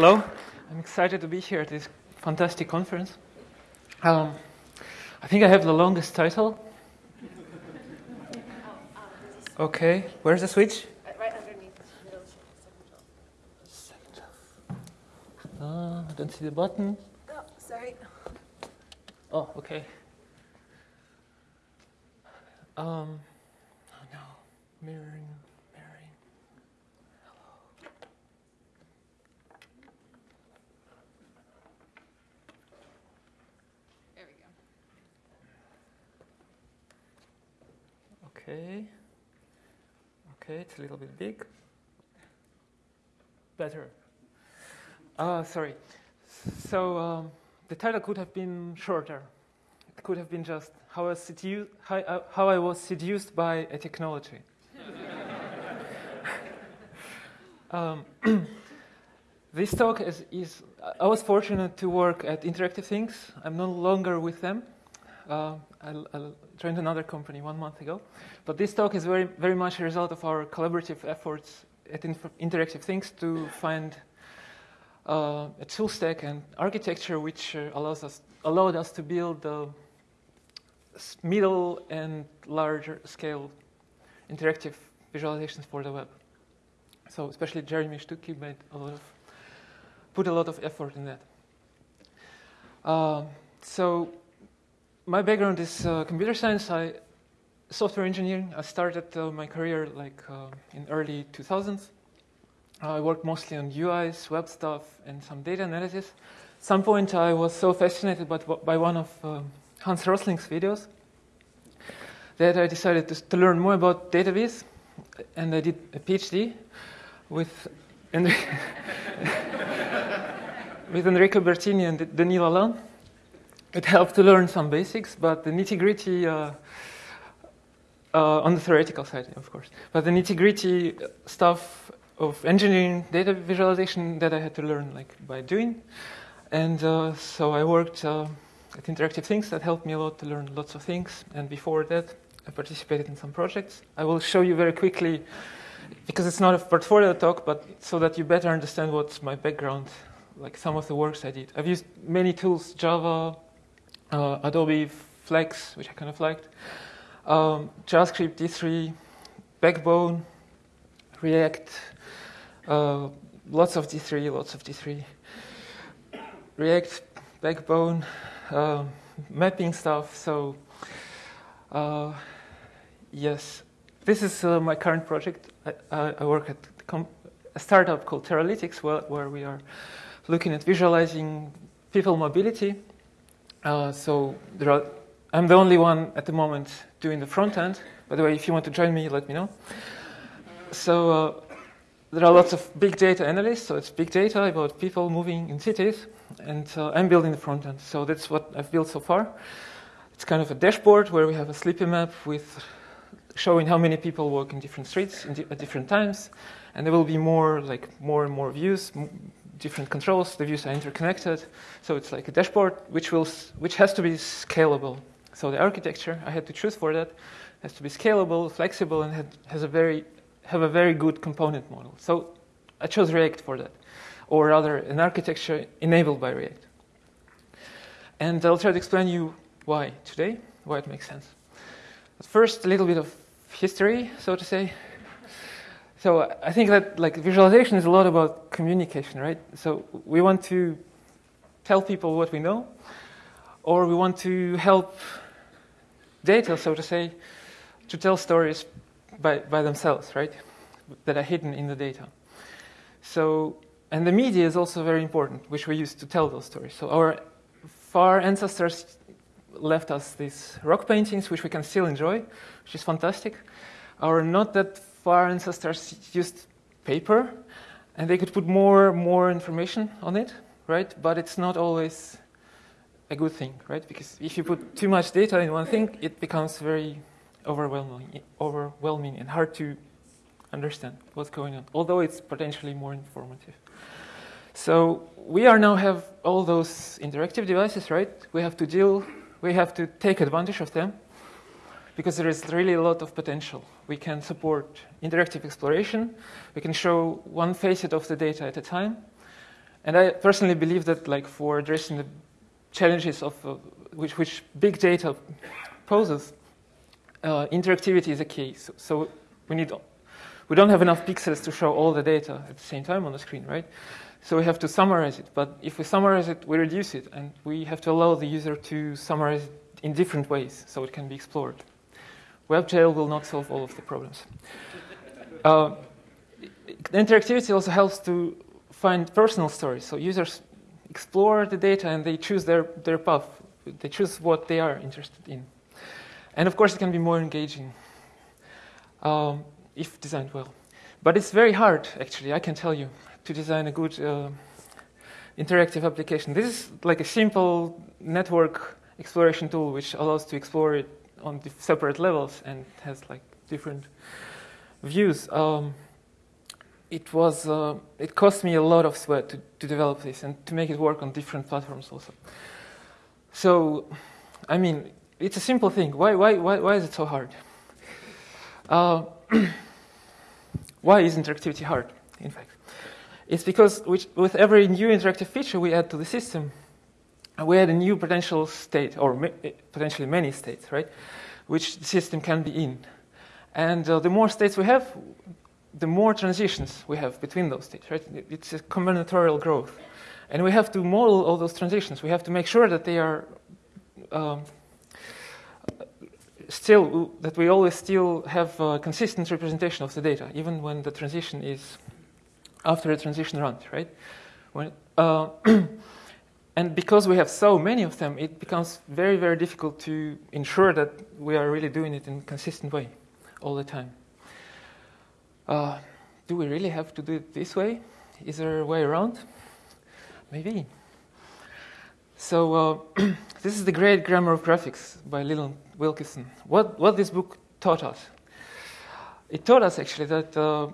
hello. I'm excited to be here at this fantastic conference. Um, I think I have the longest title. Okay, where's the switch? Right underneath. Middle Uh, I don't see the button. Oh, sorry. Oh, okay. Um, oh no, mirroring, mirroring. Okay. Okay, it's a little bit big. Better. Uh, sorry. So um, the title could have been shorter. It could have been just how I seduced, how, I- how I was seduced by a technology. um, this talk is, is. I was fortunate to work at Interactive Things. I'm no longer with them. Uh, I, I joined another company one month ago. But this talk is very, very much a result of our collaborative efforts at Inf- Interactive Things to find uh, a tool stack and architecture which uh, allows us, allowed us to build uh, s- middle and larger scale interactive visualizations for the web. So especially Jeremy Stucki made a lot of, put a lot of effort in that. Um, so my background is uh, computer science. I software engineering. I started uh, my career like uh, in early 2000s. I worked mostly on UIs, web stuff, and some data analysis. At some point, I was so fascinated by, by one of um, Hans Rosling's videos that I decided to, to learn more about database, and I did a PhD with with Enrico Bertini and Denis Lalanne. It helped to learn some basics, but the nitty gritty, uh, uh, on the theoretical side, of course, but the nitty gritty stuff of engineering data visualization that I had to learn like by doing. And uh, so I worked uh, at Interactive Things that helped me a lot to learn lots of things. And before that, I participated in some projects. I will show you very quickly, because it's not a portfolio talk, but so that you better understand what's my background, like some of the works I did. I've used many tools, Java, uh, Adobe Flex, which I kind of liked, um, JavaScript, D3, Backbone, React, uh, lots of D3, lots of D3, React, Backbone, uh, mapping stuff. So, uh, yes, this is uh, my current project. I, I, work at a startup called Teralytics, where, where we are looking at visualizing people mobility. Uh, so are, I'm the only one at the moment doing the front end. By the way, if you want to join me, let me know. So uh, there are lots of big data analysts. So it's big data about people moving in cities, and uh, I'm building the front end. So that's what I've built so far. It's kind of a dashboard where we have a slippy map with showing how many people walk in different streets at different times, and there will be more like more and more views, different controls. The views are interconnected, so it's like a dashboard which will which has to be scalable. So the architecture I had to choose for that has to be scalable, flexible, and has a very have a very good component model. So I chose React for that, or rather an architecture enabled by React. And I'll try to explain you why today, why it makes sense. But first, a little bit of history, so to say. So I think that like visualization is a lot about communication, right? So we want to tell people what we know, or we want to help data, so to say, to tell stories by, by themselves, right? That are hidden in the data. So, and the media is also very important, which we use to tell those stories. So our far ancestors left us these rock paintings, which we can still enjoy, which is fantastic. Our not that far ancestors used paper, and they could put more more information on it, right? But it's not always a good thing, right? Because if you put too much data in one thing, it becomes very overwhelming, overwhelming and hard to understand what's going on. Although it's potentially more informative. So we are now have all those interactive devices, right? We have to deal, we have to take advantage of them because there is really a lot of potential. We can support interactive exploration. We can show one facet of the data at a time. And I personally believe that, like, for addressing the challenges of uh, which, which big data poses, uh, interactivity is a key. So, so, we need, we don't have enough pixels to show all the data at the same time on the screen, right? So we have to summarize it. But if we summarize it, we reduce it, and we have to allow the user to summarize it in different ways so it can be explored. WebGL will not solve all of the problems. Uh, interactivity also helps to find personal stories. So users explore the data and they choose their, their path. They choose what they are interested in. And of course, it can be more engaging um, if designed well. But it's very hard, actually, I can tell you, to design a good uh, interactive application. This is like a simple network exploration tool which allows to explore it on separate levels and has like different views. Um, it was uh, it cost me a lot of sweat to, to develop this and to make it work on different platforms also. So, I mean, it's a simple thing. Why why why, why is it so hard? Uh, why is interactivity hard? In fact, it's because with every new interactive feature we add to the system, we add a new potential state, or potentially many states, right, which the system can be in. And uh, the more states we have, the more transitions we have between those states, right? It's a combinatorial growth. And we have to model all those transitions. We have to make sure that they are um, still, that we always still have a consistent representation of the data, even when the transition is after a transition runs, right? When, uh, and because we have so many of them, it becomes very, very difficult to ensure that we are really doing it in a consistent way all the time. Uh, do we really have to do it this way? Is there a way around? Maybe. So uh, this is the great grammar of graphics by Leland Wilkinson. What, what this book taught us? It taught us actually that uh,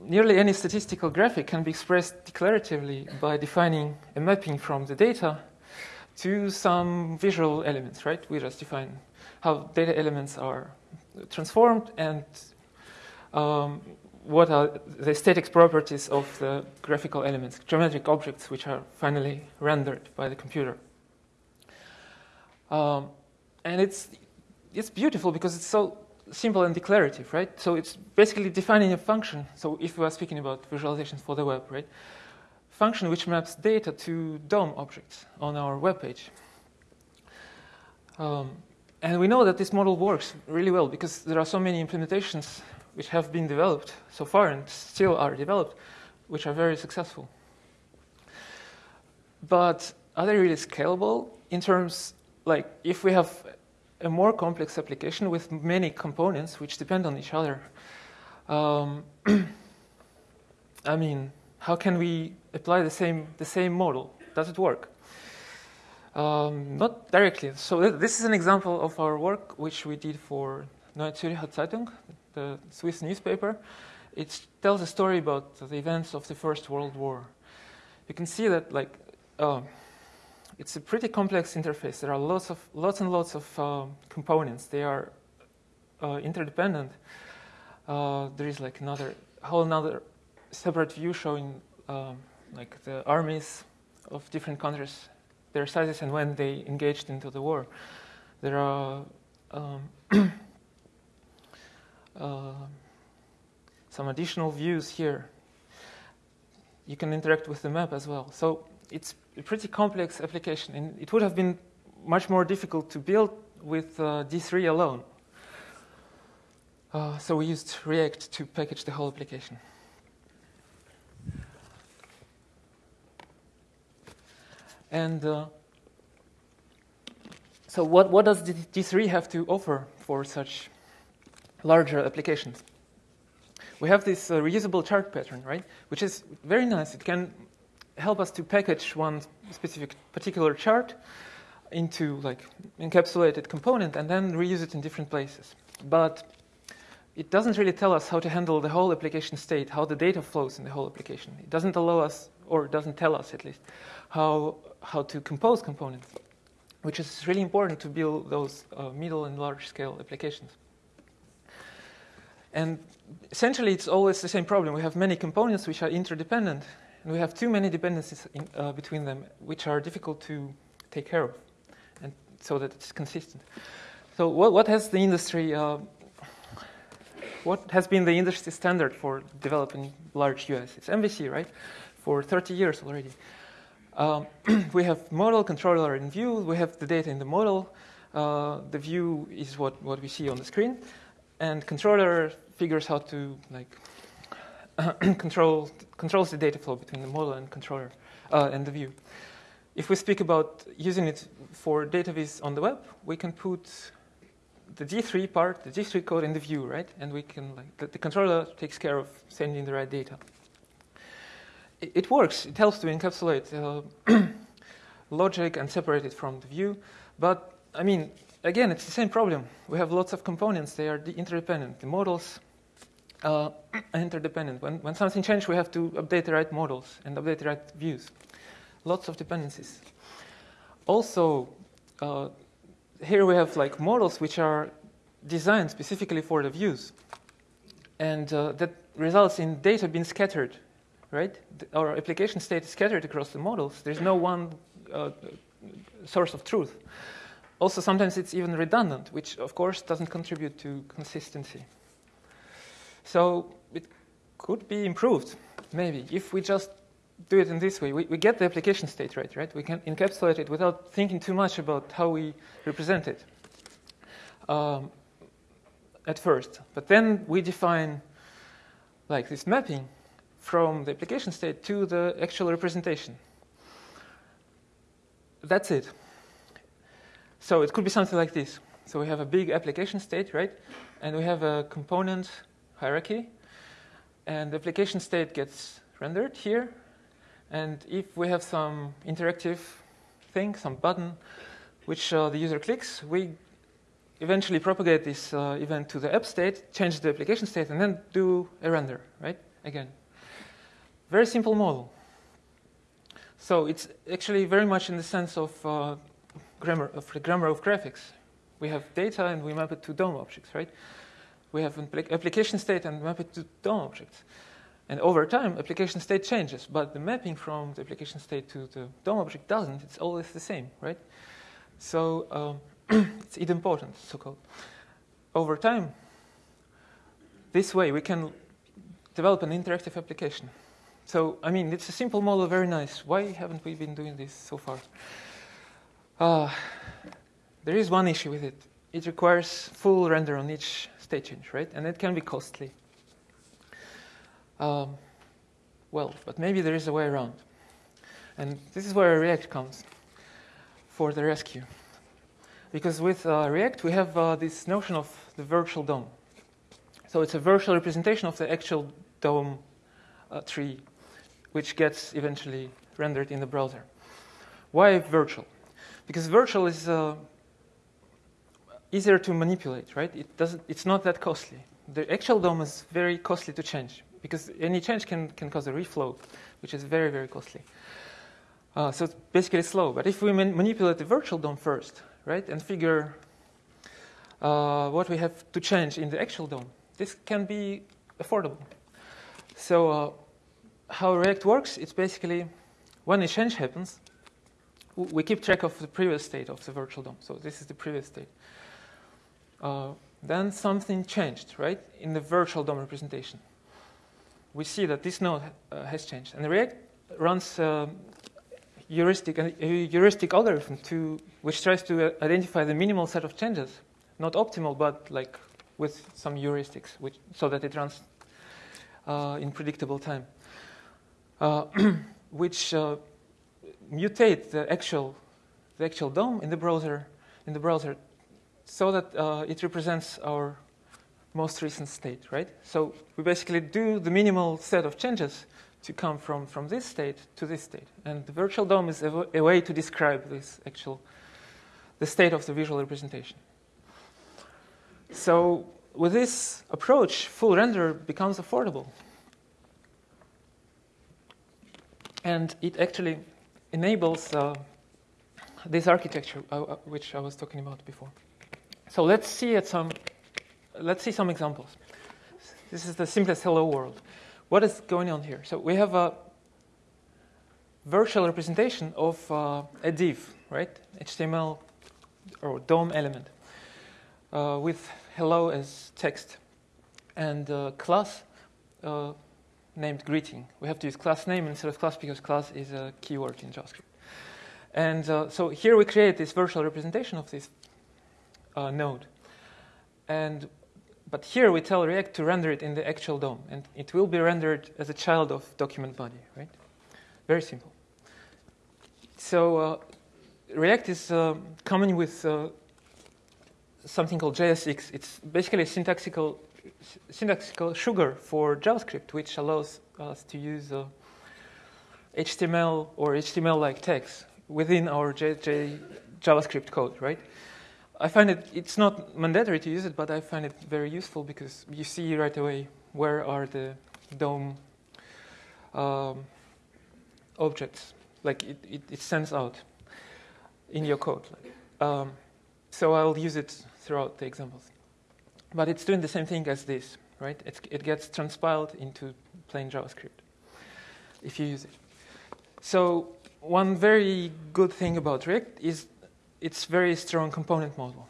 nearly any statistical graphic can be expressed declaratively by defining a mapping from the data to some visual elements, right? We just define how data elements are transformed and um, what are the static properties of the graphical elements, geometric objects, which are finally rendered by the computer. Um, and it's, it's beautiful because it's so simple and declarative, right? So it's basically defining a function. So if we are speaking about visualizations for the web, right? Function which maps data to DOM objects on our web page. Um, and we know that this model works really well because there are so many implementations which have been developed so far and still are developed, which are very successful. But are they really scalable in terms, like, if we have a more complex application with many components which depend on each other? Um, I mean, how can we apply the same, the same model? Does it work? Um, not directly. So th this is an example of our work which we did for Neue Zürcher Zeitung, the Swiss newspaper. It tells a story about the events of the First World War. You can see that like uh, it's a pretty complex interface. There are lots of lots and lots of uh, components. They are uh, interdependent. Uh, there is like another whole another separate view showing um, like the armies of different countries, their sizes, and when they engaged into the war. There are um, uh, some additional views here. You can interact with the map as well. So it's a pretty complex application, and it would have been much more difficult to build with uh, D3 alone. Uh, so we used React to package the whole application. And uh, so what, what does D3 have to offer for such larger applications. We have this uh, reusable chart pattern, right, which is very nice. It can help us to package one specific particular chart into like encapsulated component and then reuse it in different places. But it doesn't really tell us how to handle the whole application state, how the data flows in the whole application. It doesn't allow us, or doesn't tell us at least, how, how to compose components, which is really important to build those uh, middle and large scale applications. And essentially, it's always the same problem. We have many components which are interdependent. And we have too many dependencies in, uh, between them, which are difficult to take care of, and so that it's consistent. So, what, what has the industry? Uh, what has been the industry standard for developing large UIs? It's MVC, right? For 30 years already. Um, we have model, controller, and view. We have the data in the model. Uh, the view is what, what we see on the screen, and controller figures how to like control controls the data flow between the model and controller uh, and the view. If we speak about using it for data viz on the web, we can put the D3 part, the D3 code in the view, right? And we can like the, the controller takes care of sending the right data. It, it works. It helps to encapsulate uh, logic and separate it from the view. But I mean, again, it's the same problem. We have lots of components. They are interdependent. The models uh, interdependent. When, when something changes, we have to update the right models and update the right views. Lots of dependencies. Also, uh, here we have like models which are designed specifically for the views, and uh, that results in data being scattered. Right, our application state is scattered across the models. There's no one uh, source of truth. Also, sometimes it's even redundant, which of course doesn't contribute to consistency. So it could be improved, maybe, if we just do it in this way. We, we get the application state right, right? We can encapsulate it without thinking too much about how we represent it um, at first. But then we define like this mapping from the application state to the actual representation. That's it. So it could be something like this. So we have a big application state, right? And we have a component hierarchy. And the application state gets rendered here. And if we have some interactive thing, some button, which uh, the user clicks, we eventually propagate this uh, event to the app state, change the application state, and then do a render, right? Again. Very simple model. So it's actually very much in the sense of uh, grammar of the grammar of graphics. We have data and we map it to DOM objects, right? We have an application state and map it to DOM objects. And over time, application state changes, but the mapping from the application state to the DOM object doesn't. It's always the same, right? So um, it's idempotent, so-called. Over time, this way we can develop an interactive application. So, I mean, it's a simple model, very nice. Why haven't we been doing this so far? Uh, there is one issue with it. It requires full render on each state change, right? And it can be costly. Um, well, but maybe there is a way around. And this is where React comes for the rescue. Because with uh, React, we have uh, this notion of the virtual DOM. So it's a virtual representation of the actual DOM uh, tree, which gets eventually rendered in the browser. Why virtual? Because virtual is uh, easier to manipulate, right? It doesn't, it's not that costly. The actual DOM is very costly to change because any change can, can cause a reflow, which is very, very costly. Uh, so it's basically slow. But if we man manipulate the virtual DOM first, right, and figure uh, what we have to change in the actual DOM, this can be affordable. So uh, how React works, it's basically when a change happens, we keep track of the previous state of the virtual DOM. So this is the previous state. Uh, then something changed, right, in the virtual DOM representation. We see that this node uh, has changed. And React runs uh, heuristic, a heuristic algorithm to, which tries to uh, identify the minimal set of changes. Not optimal, but like with some heuristics, which, so that it runs uh, in predictable time. Uh, which mutate the actual, the actual DOM in the browser, in the browser, so that uh, it represents our most recent state, right? So we basically do the minimal set of changes to come from, from this state to this state. And the virtual DOM is a, a way to describe this actual, the state of the visual representation. So with this approach, full render becomes affordable. And it actually enables uh, this architecture uh, uh, which I was talking about before. So let's see at some let's see some examples. This is the simplest hello world. What is going on here? So we have a virtual representation of uh, a div, right? HTML or DOM element uh, with hello as text and uh, class uh, named greeting. We have to use class name instead of class because class is a keyword in JavaScript. And uh, so here we create this virtual representation of this uh, node. And but here we tell React to render it in the actual DOM, and it will be rendered as a child of document body, right? Very simple. So uh, React is uh, coming with uh, something called JSX. It's basically a sugar for JavaScript, which allows us to use HTML uh, or HTML-like text within our JJ JavaScript code, right? I find it, it's not mandatory to use it, but I find it very useful because you see right away where are the DOM um, objects. Like it, it, it, out in your code. Um, so I'll use it throughout the examples. But it's doing the same thing as this, right? It's, it gets transpiled into plain JavaScript if you use it. So one very good thing about React is it's very strong component model.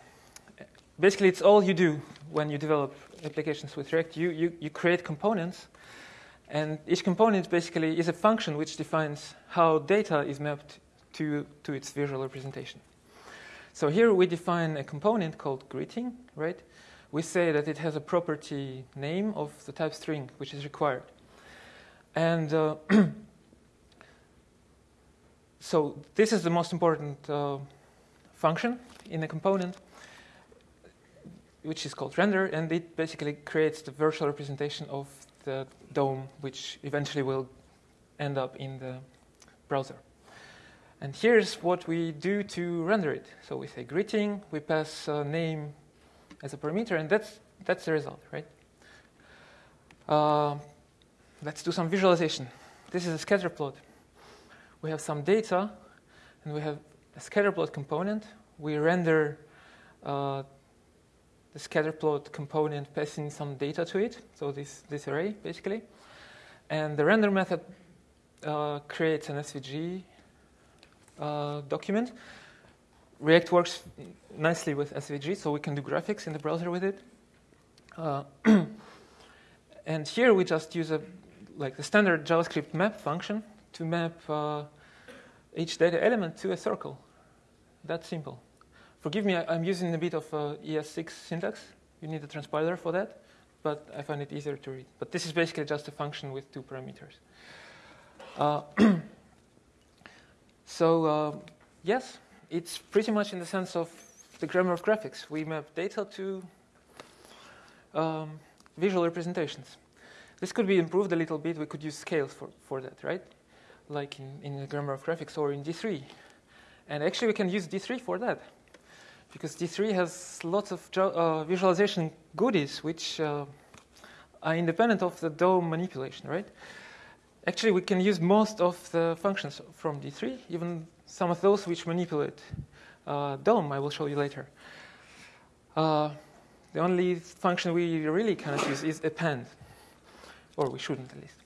Basically, it's all you do when you develop applications with React. You, you, you create components, and each component basically is a function which defines how data is mapped to, to its visual representation. So here we define a component called greeting, right? We say that it has a property name of the type string, which is required. And uh, so this is the most important uh, function in a component, which is called render, and it basically creates the virtual representation of the DOM, which eventually will end up in the browser. And here's what we do to render it. So we say greeting, we pass a name as a parameter, and that's, that's the result, right? Uh, let's do some visualization. This is a scatter plot. We have some data, and we have a scatterplot component. We render uh, the scatterplot component passing some data to it, so this, this array basically. And the render method uh, creates an SVG uh, document. React works nicely with SVG, so we can do graphics in the browser with it. Uh, and here we just use a like the standard JavaScript map function to map uh, each data element to a circle. That simple. Forgive me, I, am using a bit of uh, ES6 syntax. You need a transpiler for that, but I find it easier to read. But this is basically just a function with two parameters. Uh, so uh, yes, it's pretty much in the sense of the grammar of graphics. We map data to um, visual representations. This could be improved a little bit. We could use scales for, for that, right? Like in, in the grammar of graphics or in D3. And actually, we can use D3 for that. Because D3 has lots of uh, visualization goodies which uh, are independent of the DOM manipulation, right? Actually, we can use most of the functions from D3, even some of those which manipulate uh, DOM, I will show you later. Uh, the only function we really cannot use is append, or we shouldn't at least.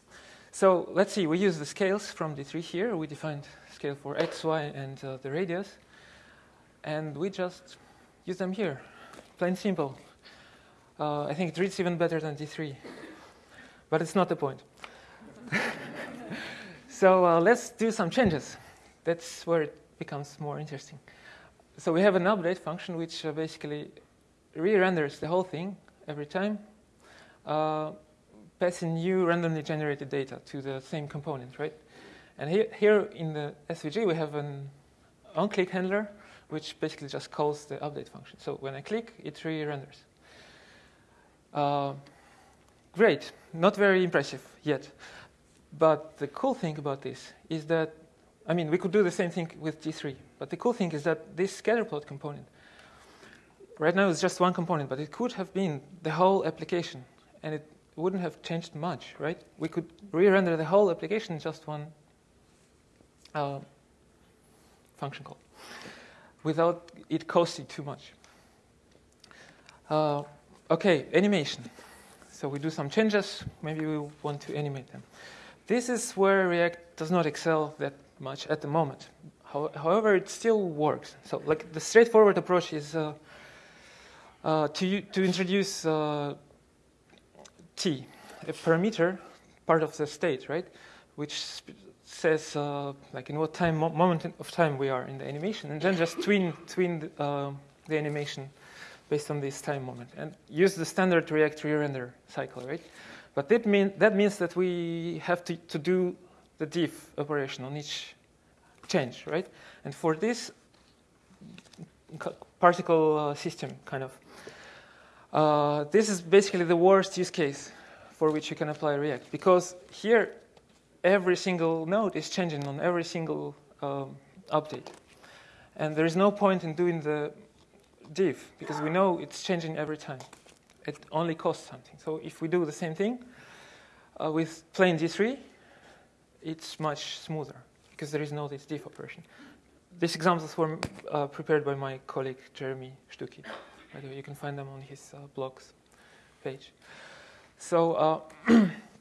So let's see, we use the scales from D3 here. We defined scale for x, y, and uh, the radius. And we just use them here, plain simple. Uh, I think it reads even better than D3, but it's not the point. so uh, let's do some changes. That's where it becomes more interesting. So we have an update function which uh, basically re-renders the whole thing every time, uh, passing new randomly generated data to the same component, right? And here, here in the SVG, we have an on-click handler, which basically just calls the update function. So when I click, it re-renders. Uh, great, not very impressive yet. But the cool thing about this is that, I mean, we could do the same thing with D3. But the cool thing is that this scatterplot component, right now it's just one component, but it could have been the whole application. And it wouldn't have changed much, right? We could re-render the whole application in just one uh, function call without it costing too much. Uh, okay, animation. So we do some changes. Maybe we want to animate them. This is where React does not excel that much at the moment. How, however, it still works. So, like the straightforward approach is uh, uh, to to introduce uh, t, a parameter, part of the state, right, which says uh, like in what time mo- moment of time we are in the animation, and then just tween tween the, uh, the animation based on this time moment, and use the standard React re-render cycle, right? But that mean that means that we have to, to do the diff operation on each change, right? And for this particle uh, system, kind of, uh, this is basically the worst use case for which you can apply React because here every single node is changing on every single um, update. And there is no point in doing the diff because we know it's changing every time. It only costs something. So if we do the same thing uh, with plain D3, it's much smoother because there is no this diff operation. These examples were uh, prepared by my colleague Jeremy way, you can find them on his uh, blogs page. So, uh,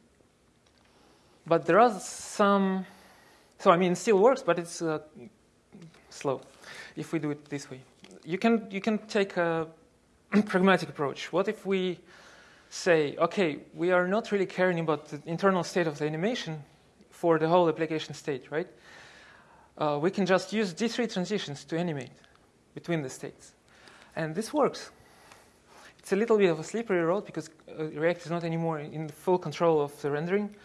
but there are some. So I mean, it still works, but it's uh, slow if we do it this way. You can you can take a pragmatic approach. What if we say, okay, we are not really caring about the internal state of the animation for the whole application state, right? Uh, we can just use D3 transitions to animate between the states. And this works. It's a little bit of a slippery road because uh, React is not anymore in full control of the rendering,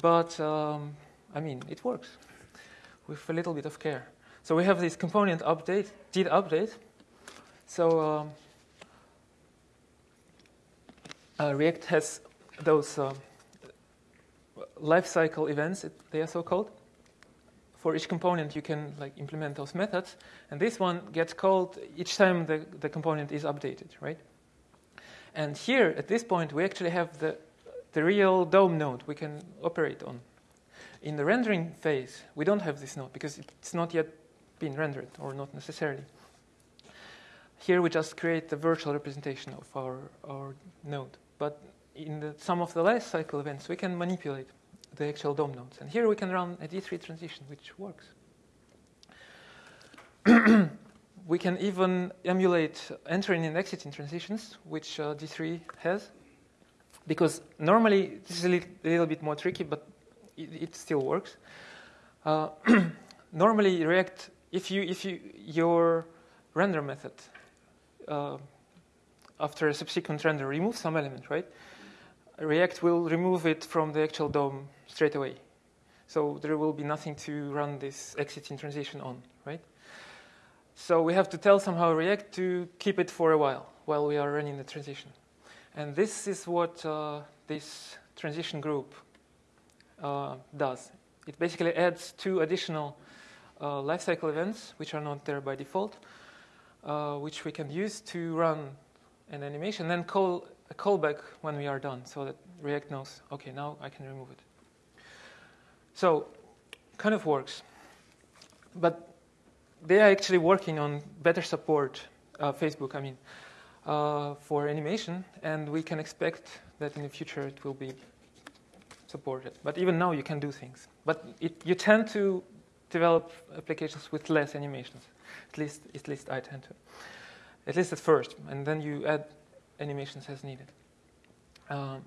but um, I mean, it works with a little bit of care. So we have this component update, did update. So um, uh, React has those uh, lifecycle events, they are so called. For each component, you can like implement those methods, and this one gets called each time the, the component is updated, right? And here, at this point, we actually have the, the real DOM node we can operate on. In the rendering phase, we don't have this node because it's not yet been rendered, or not necessarily. Here we just create the virtual representation of our, our node. But in the, some of the life cycle events, we can manipulate the actual DOM nodes. And here we can run a D3 transition, which works. we can even emulate entering and exiting transitions, which uh, D3 has. Because normally, this is a little, little bit more tricky, but it, it still works. Uh, normally, React, if you, if you, your render method uh, after a subsequent render removes some element, right? React will remove it from the actual DOM straight away. So there will be nothing to run this exiting transition on, right? So we have to tell somehow React to keep it for a while, while we are running the transition. And this is what uh, this transition group uh, does. It basically adds two additional uh, lifecycle events, which are not there by default, uh, which we can use to run an animation, then call a callback when we are done, so that React knows, okay, now I can remove it. So, kind of works. But they are actually working on better support, uh, Facebook, I mean, uh, for animation, and we can expect that in the future it will be supported. But even now you can do things. But it, you tend to develop applications with less animations. At least, at least I tend to. At least at first, and then you add animations as needed. Um,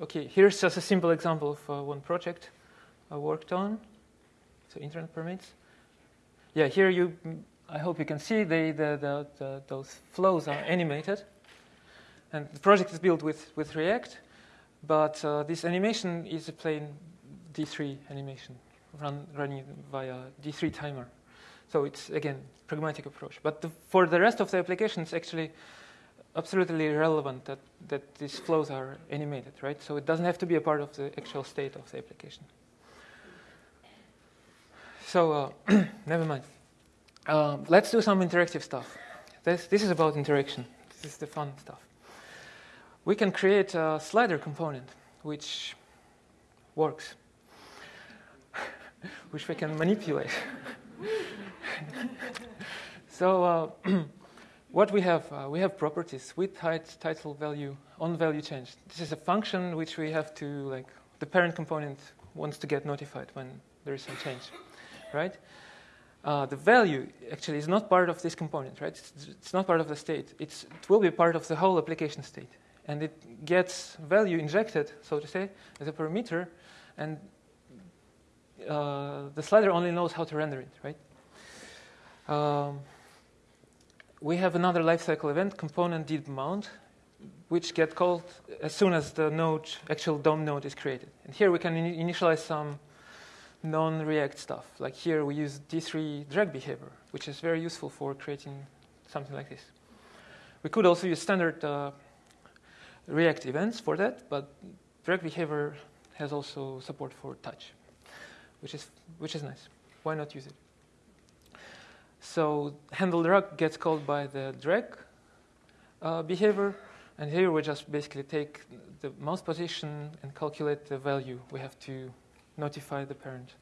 okay, here's just a simple example of uh, one project I worked on. So internet permits. Yeah, here you. I hope you can see the, the, the, the those flows are animated, and the project is built with with React, but uh, this animation is a plain D3 animation run running via D3 timer. So it's again pragmatic approach. But the, for the rest of the application, it's actually absolutely irrelevant that, that these flows are animated, right? So it doesn't have to be a part of the actual state of the application. So uh, never mind. Uh, let's do some interactive stuff. This, this is about interaction. This is the fun stuff. We can create a slider component which works, which we can manipulate. so uh, what we have, uh, we have properties, width, height, title, value, on value change. This is a function which we have to, like, the parent component wants to get notified when there is some change. right? Uh, the value actually is not part of this component, right? It's, it's not part of the state. It's, it will be part of the whole application state. And it gets value injected, so to say, as a parameter, and uh, the slider only knows how to render it, right? Um, we have another lifecycle event, component did mount, which get called as soon as the node, actual DOM node is created. And here we can in initialize some non-React stuff. Like here we use D3 drag behavior, which is very useful for creating something like this. We could also use standard uh, React events for that, but drag behavior has also support for touch, which is, which is nice. Why not use it? So handle drag gets called by the drag uh, behavior, and here we just basically take the mouse position and calculate the value we have to notify the parent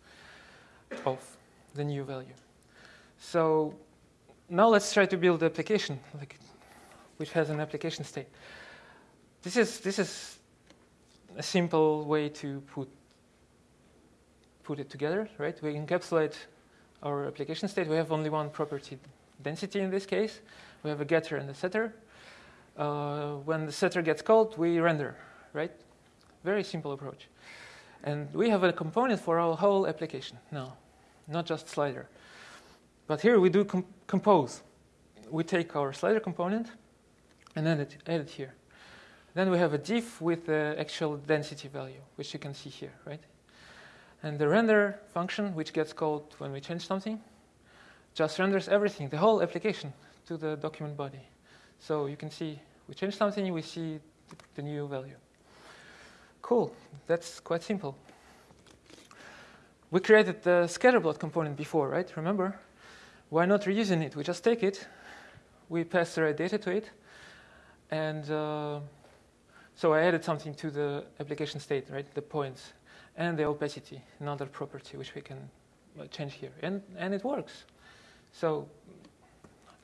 of the new value. So now let's try to build the application like, which has an application state. This is, this is a simple way to put, put it together, right? We encapsulate our application state. We have only one property, density in this case. We have a getter and a setter. Uh, when the setter gets called, we render, right? Very simple approach. And we have a component for our whole application now, not just slider. But here we do com compose. We take our slider component and add it here. Then we have a diff with the actual density value, which you can see here, right? And the render function, which gets called when we change something, just renders everything, the whole application, to the document body. So you can see we change something, we see the new value. Cool, that's quite simple. We created the scatterplot component before, right? Remember? Why not reusing it? We just take it, we pass the right data to it, and uh, so I added something to the application state, right? The points and the opacity, another property which we can uh, change here, and and it works. So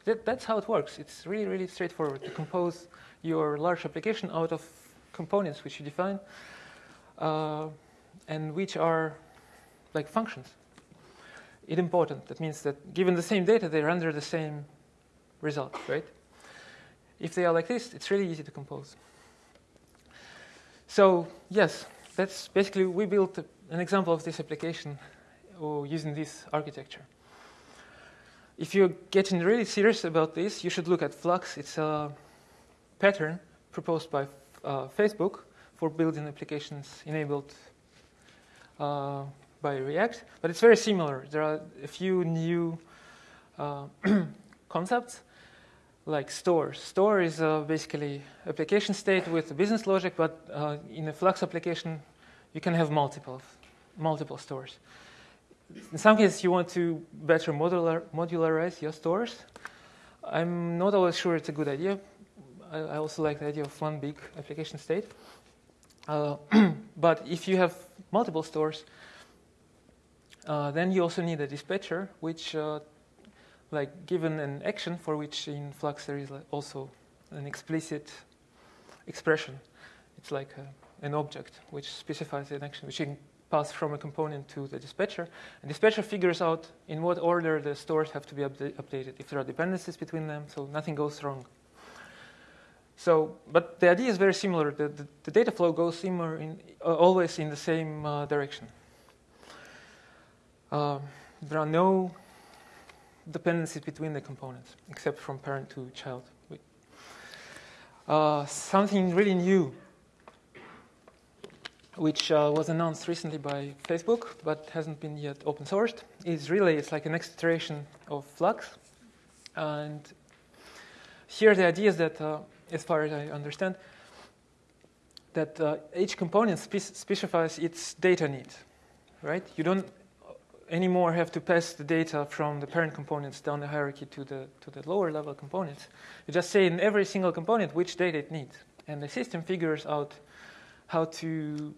that, that's how it works. It's really really straightforward to compose your large application out of components which you define uh, and which are like functions. It's important. That means that given the same data, they render the same result, right? If they are like this, it's really easy to compose. So yes, that's basically we built an example of this application uh, using this architecture. If you're getting really serious about this, you should look at Flux. It's a pattern proposed by uh, Facebook for building applications enabled uh, by React, but it's very similar. There are a few new uh, concepts like stores. Store is uh, basically application state with business logic, but uh, in a Flux application, you can have multiple, multiple stores. In some cases, you want to better modular, modularize your stores. I'm not always sure it's a good idea. I, I also like the idea of one big application state. Uh, but if you have multiple stores, uh, then you also need a dispatcher, which, uh, like, given an action for which in Flux there is also an explicit expression. It's like a, an object which specifies an action, which can pass from a component to the dispatcher. And dispatcher figures out in what order the stores have to be updated, if there are dependencies between them, so nothing goes wrong. So, but the idea is very similar. The, the, the data flow goes similar in, uh, always in the same uh, direction. Uh, there are no dependencies between the components, except from parent to child. Uh, something really new, which uh, was announced recently by Facebook, but hasn't been yet open sourced, is Relay. It's like an next iteration of Flux. And here the idea is that uh, as far as I understand, that uh, each component spe specifies its data needs, right? You don't anymore have to pass the data from the parent components down the hierarchy to the, to the lower level components. You just say in every single component which data it needs. And the system figures out how to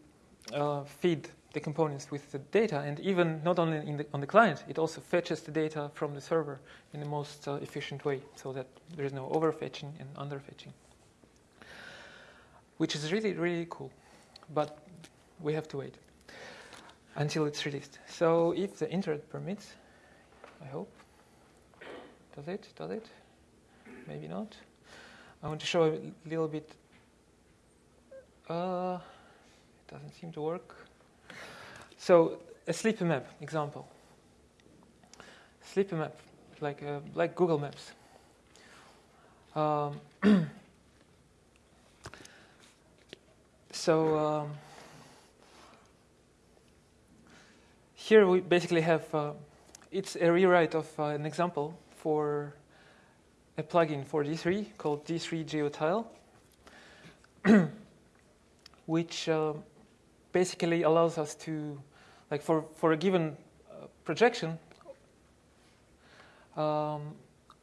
uh, feed the components with the data. And even not only the, on the client, it also fetches the data from the server in the most uh, efficient way so that there is no overfetching and underfetching which is really, really cool. But we have to wait. until it's released. So if the internet permits, I hope. Does it? Does it? Maybe not. I want to show a little bit. Uh, it doesn't seem to work. So a slippy map example. Slippy map, like uh, like Google Maps. Um, so um, here we basically have uh, it's a rewrite of uh, an example for a plugin for D3 called D3 GeoTile, which uh, basically allows us to, like for, for a given uh, projection um,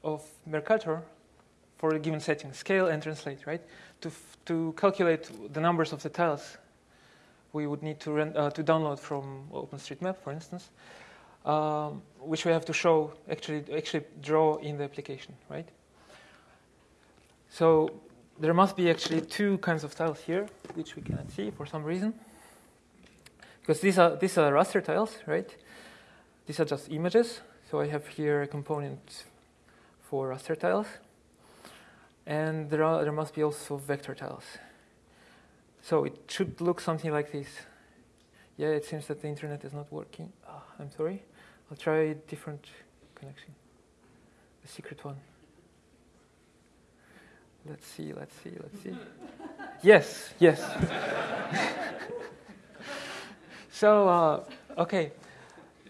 of Mercator, for a given setting, scale and translate, right? To, to calculate the numbers of the tiles we would need to, uh, to download from OpenStreetMap, for instance, um, which we have to show, actually, actually draw in the application, right? So there must be actually two kinds of tiles here, which we cannot see for some reason. Because these are, these are raster tiles, right? These are just images. So I have here a component for raster tiles. And there, are, there must be also vector tiles. So it should look something like this. Yeah, it seems that the internet is not working. Oh, I'm sorry. I'll try a different connection. The secret one. Let's see, let's see, let's see. yes, yes. so, uh, okay,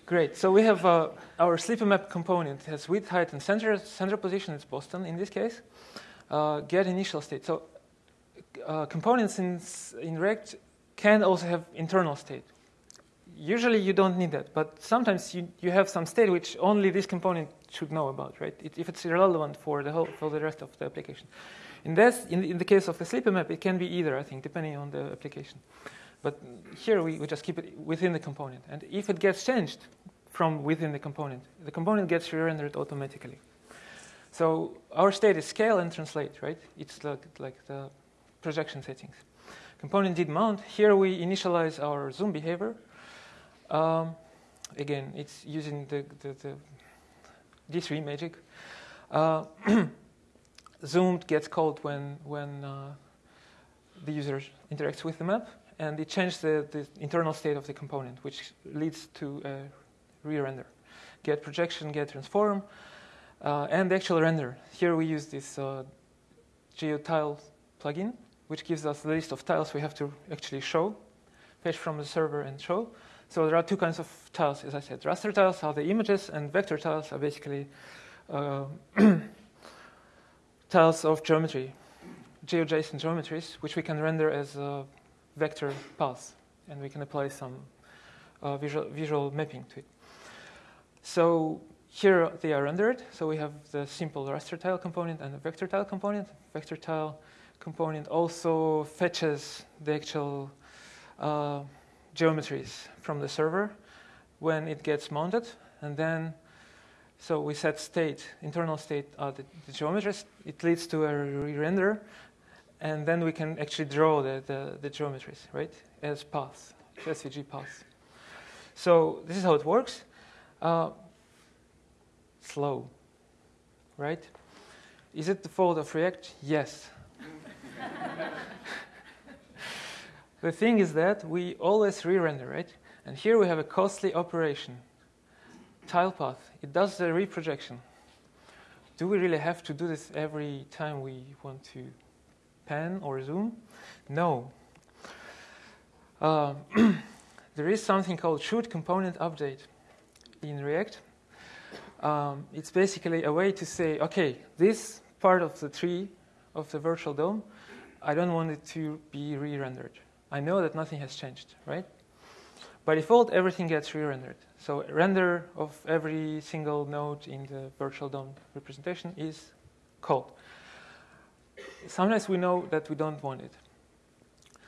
great. So we have uh, our slippy map component it has width, height, and center, center position. It's Boston in this case. Uh, get initial state. So uh, components in, in React can also have internal state. Usually you don't need that, but sometimes you, you have some state which only this component should know about, right? It, if it's irrelevant for the whole for the rest of the application. In this, in, in the case of the slippy map, it can be either, I think, depending on the application. But here we, we just keep it within the component, and if it gets changed from within the component, the component gets re-rendered automatically. So our state is scale and translate, right? It's like, like the projection settings. Component did mount. Here we initialize our zoom behavior. Um, again, it's using the, the, the D3 magic. Uh, zoomed gets called when, when uh, the user interacts with the map, and it changes the, the internal state of the component, which leads to a re-render. Get projection, get transform, uh, and the actual render. Here we use this uh, GeoTile plugin, which gives us the list of tiles we have to actually show, fetch from the server and show. So there are two kinds of tiles, as I said. Raster tiles are the images, and vector tiles are basically uh, tiles of geometry, GeoJSON geometries, which we can render as a vector paths, and we can apply some uh, visual, visual mapping to it. So here they are rendered. So we have the simple raster tile component and the vector tile component. Vector tile component also fetches the actual uh, geometries from the server when it gets mounted, and then so we set state, internal state, uh, the, the geometries. It leads to a re-render, and then we can actually draw the, the, the geometries, right, as paths, SVG paths. So this is how it works. Uh, slow, right? Is it the fault of React? Yes. the thing is that we always re-render, right? And here we have a costly operation, tile path. It does the reprojection. Do we really have to do this every time we want to pan or zoom? No. Uh, there is something called should component update in React. Um, it's basically a way to say, okay, this part of the tree of the virtual DOM, I don't want it to be re-rendered. I know that nothing has changed, right? By default, everything gets re-rendered. So render of every single node in the virtual DOM representation is called. Sometimes we know that we don't want it.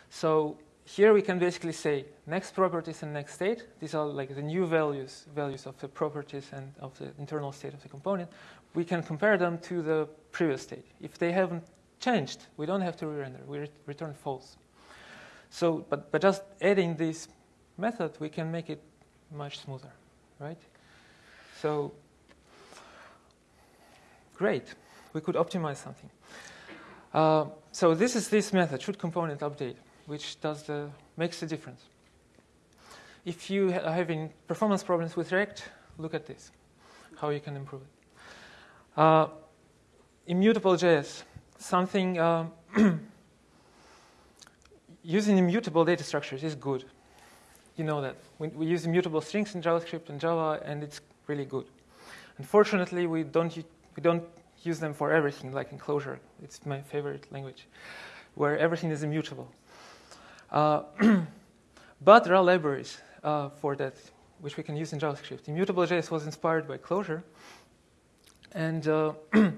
So here we can basically say next properties and next state. These are like the new values, values of the properties and of the internal state of the component. We can compare them to the previous state. If they haven't changed, we don't have to re-render. We re return false. So, but, but just adding this method, we can make it much smoother, right? So, great, we could optimize something. Uh, so this is this method, should component update, which does the, makes the difference. If you are having performance problems with React, look at this, how you can improve it. Uh, immutable JS, something um, using immutable data structures is good. You know that. We, we, use immutable strings in JavaScript and Java, and it's really good. Unfortunately, we don't, we don't use them for everything, like in Clojure. It's my favorite language, where everything is immutable. Uh, but there are libraries uh, for that, which we can use in JavaScript. Immutable.js was inspired by Clojure. And uh,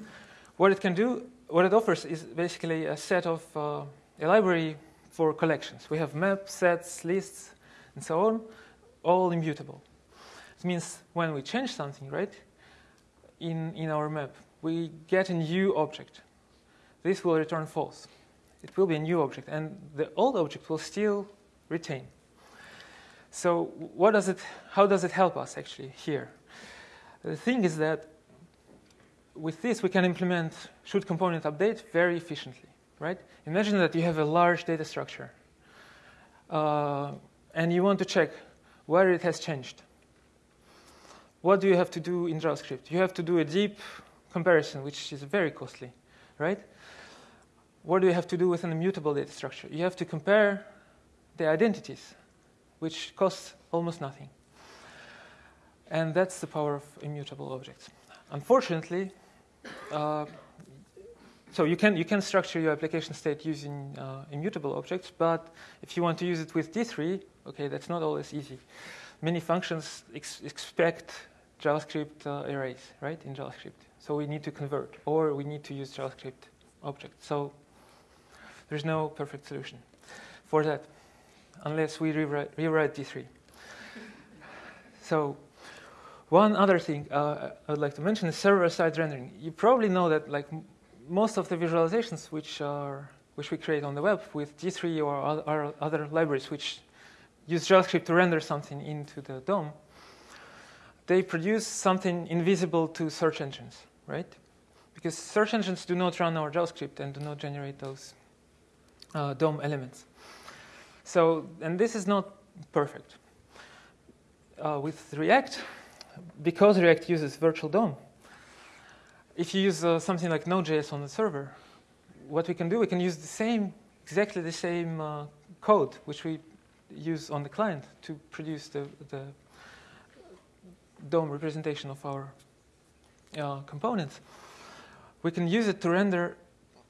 what it can do, what it offers is basically a set of uh, a library for collections. We have maps, sets, lists, and so on, all immutable. It means when we change something, right, in, in our map, we get a new object. This will return false. It will be a new object, and the old object will still retain. So what does it, how does it help us actually here? The thing is that with this, we can implement should component update very efficiently, right? Imagine that you have a large data structure, uh, and you want to check where it has changed. What do you have to do in JavaScript? You have to do a deep comparison, which is very costly, right? What do you have to do with an immutable data structure? You have to compare the identities, which costs almost nothing. And that's the power of immutable objects. Unfortunately, uh, so you can, you can structure your application state using uh, immutable objects, but if you want to use it with D3, okay, that's not always easy. Many functions ex expect JavaScript uh, arrays, right, in JavaScript. So we need to convert, or we need to use JavaScript objects. So there's no perfect solution for that, unless we rewrite, rewrite D3. So one other thing uh, I would like to mention is server-side rendering. You probably know that like most of the visualizations which are which we create on the web with D3 or other, other libraries which use JavaScript to render something into the DOM, they produce something invisible to search engines, right? Because search engines do not run our JavaScript and do not generate those uh, DOM elements. So, and this is not perfect. Uh, with React, because React uses virtual DOM, if you use uh, something like Node.js on the server, what we can do, we can use the same, exactly the same uh, code which we use on the client to produce the, the DOM representation of our uh, components. We can use it to render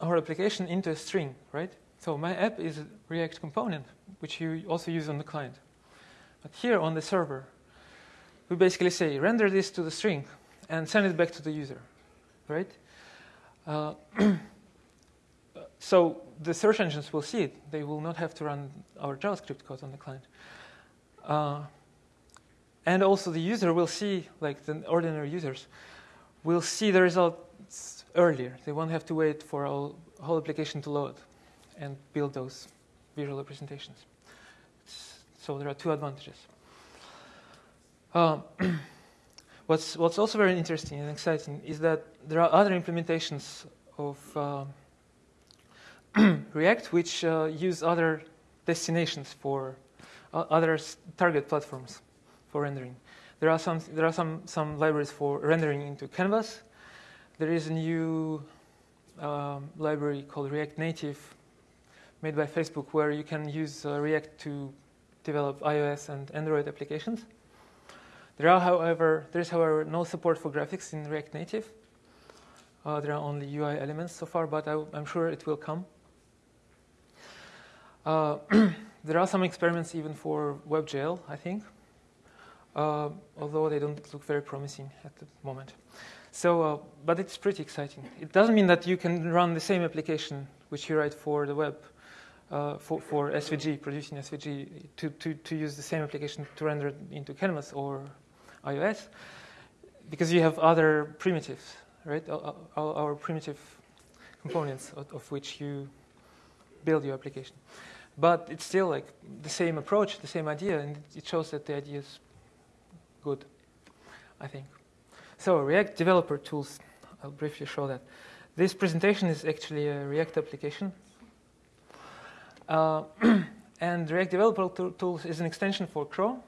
our application into a string, right? So my app is a React component, which you also use on the client. But here on the server, we basically say render this to the string and send it back to the user, right? Uh, so the search engines will see it. They will not have to run our JavaScript code on the client. Uh, and also the user will see, like the ordinary users, will see the results earlier. They won't have to wait for a whole application to load and build those visual representations. So there are two advantages. Um, what's, what's also very interesting and exciting is that there are other implementations of uh, React which uh, use other destinations for uh, other target platforms for rendering. There are some there are some some libraries for rendering into Canvas. There is a new um, library called React Native, made by Facebook, where you can use uh, React to develop iOS and Android applications. There are, however, there is, however, no support for graphics in React Native. Uh, there are only UI elements so far, but I, am sure it will come. Uh, there are some experiments even for WebGL, I think, uh, although they don't look very promising at the moment. So, uh, but it's pretty exciting. It doesn't mean that you can run the same application which you write for the web, uh, for, for SVG, producing SVG, to, to, to use the same application to render it into Canvas or iOS because you have other primitives, right? Our, our primitive components of, of, which you build your application. but it's still like the same approach, the same idea, and it shows that the idea is good, I think. So React developer tools, I'll briefly show that. This presentation is actually a React application. Uh, and React developer tools is an extension for Chrome,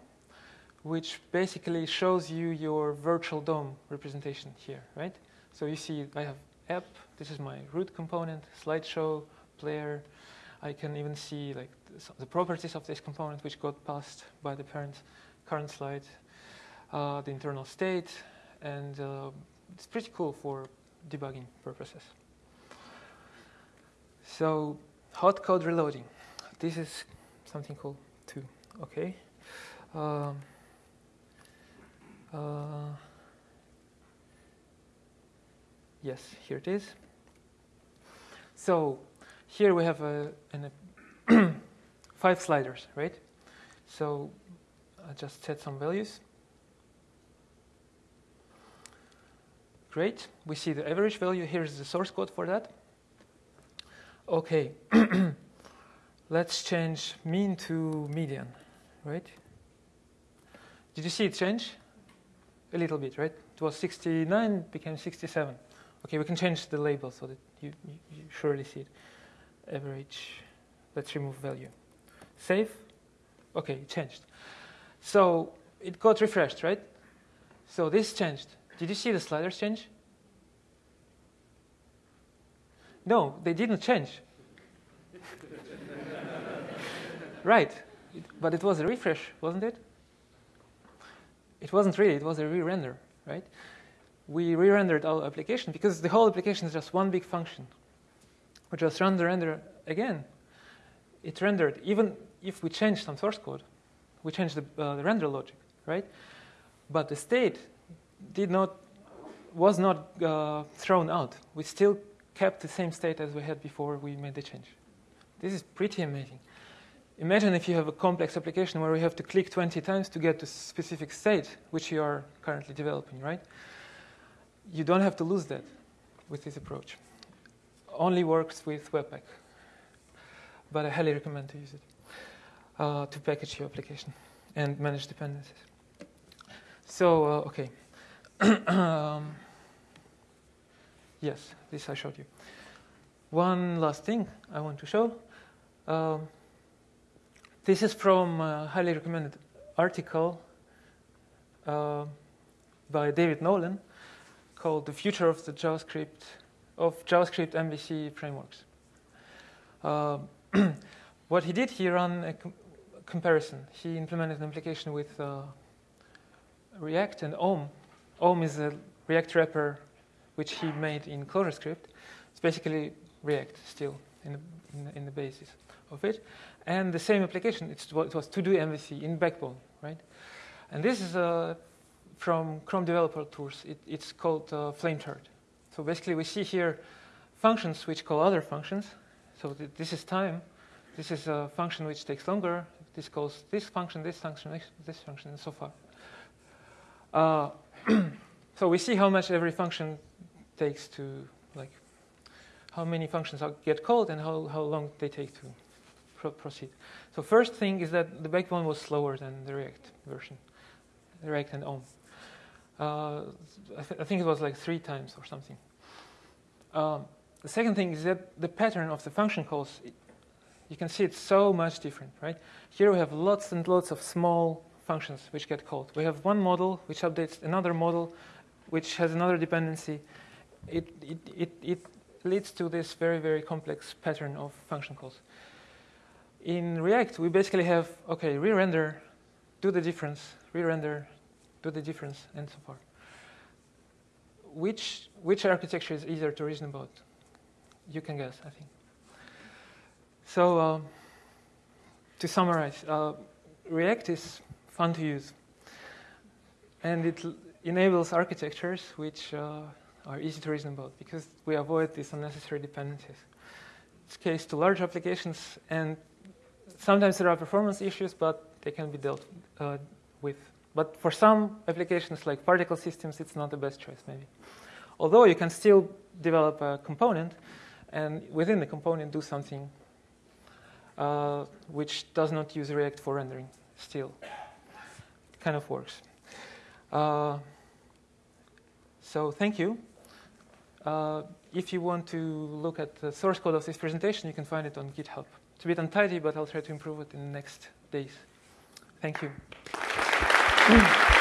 which basically shows you your virtual DOM representation here, right? So you see I have app, this is my root component, slideshow, player. I can even see like the properties of this component which got passed by the parent current slide, uh, the internal state, and uh, it's pretty cool for debugging purposes. So hot code reloading. This is something cool too. Okay. Um, uh, yes, here it is. So here we have a, a five sliders, right? So I just set some values. Great. We see the average value. Here's the source code for that. Okay. Let's change mean to median, right? Did you see it change? A little bit, right? It was 69, became 67. Okay, we can change the label so that you, you, surely see it. Average, let's remove value. Save. Okay, it changed. So it got refreshed, right? So this changed. Did you see the sliders change? No, they didn't change. right, it, but it was a refresh, wasn't it? It wasn't really, it was a re-render, right? We re-rendered our application because the whole application is just one big function. We just run the render again. It rendered, even if we changed some source code, we changed the, uh, the render logic, right? But the state did not was not uh, thrown out. We still kept the same state as we had before we made the change. This is pretty amazing. Imagine if you have a complex application where you have to click 20 times to get to a specific state, which you are currently developing, right? You don't have to lose that with this approach. Only works with Webpack. But I highly recommend to use it uh, to package your application and manage dependencies. So, uh, okay. Um, yes, this I showed you. One last thing I want to show. Um, this is from a highly recommended article uh, by David Nolen called "The Future of the JavaScript of JavaScript MVC Frameworks." Uh, what he did, he ran a com comparison. He implemented an application with uh, React and Om. Om is a React wrapper which he made in ClojureScript. It's basically React still in the, in the, in the basis of it. And the same application, it was TodoMVC in Backbone, right? And this is uh, from Chrome Developer Tools. It, it's called uh, Flamethrower. So basically, we see here functions which call other functions. So th this is time. This is a function which takes longer. This calls this function, this function, this function, and so far. Uh, so we see how much every function takes to, like, how many functions get called and how, how long they take to pro proceed. So first thing is that the backbone was slower than the React version, React and Om. Uh, I, th I, think it was like three times or something. Um, the second thing is that the pattern of the function calls, it, you can see it's so much different, right? Here we have lots and lots of small functions which get called. We have one model which updates another model which has another dependency. It, it, it, it leads to this very, very complex pattern of function calls. In React, we basically have, okay, re-render, do the difference, re-render, do the difference, and so forth. Which, which architecture is easier to reason about? You can guess, I think. So uh, to summarize, uh, React is fun to use. And it enables architectures which uh, are easy to reason about because we avoid these unnecessary dependencies. It's case to large applications, and sometimes there are performance issues, but they can be dealt uh, with. But for some applications like particle systems, it's not the best choice, maybe. Although you can still develop a component, and within the component do something uh, which does not use React for rendering still. Kind of works. Uh, so thank you. Uh, if you want to look at the source code of this presentation, you can find it on GitHub. It's a bit untidy, but I'll try to improve it in the next days. Thank you.